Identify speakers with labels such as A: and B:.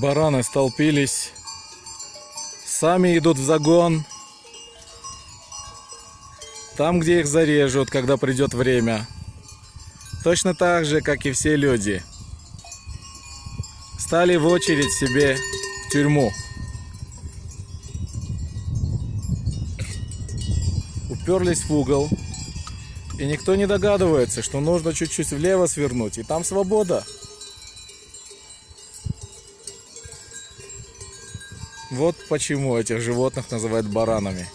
A: Бараны столпились. Сами идут в загон. Там, где их зарежут, когда придет время. Точно так же, как и все люди. Стали в очередь себе в тюрьму. Уперлись в угол. И никто не догадывается, что нужно чуть-чуть влево свернуть. И там свобода. Вот почему этих животных называют баранами.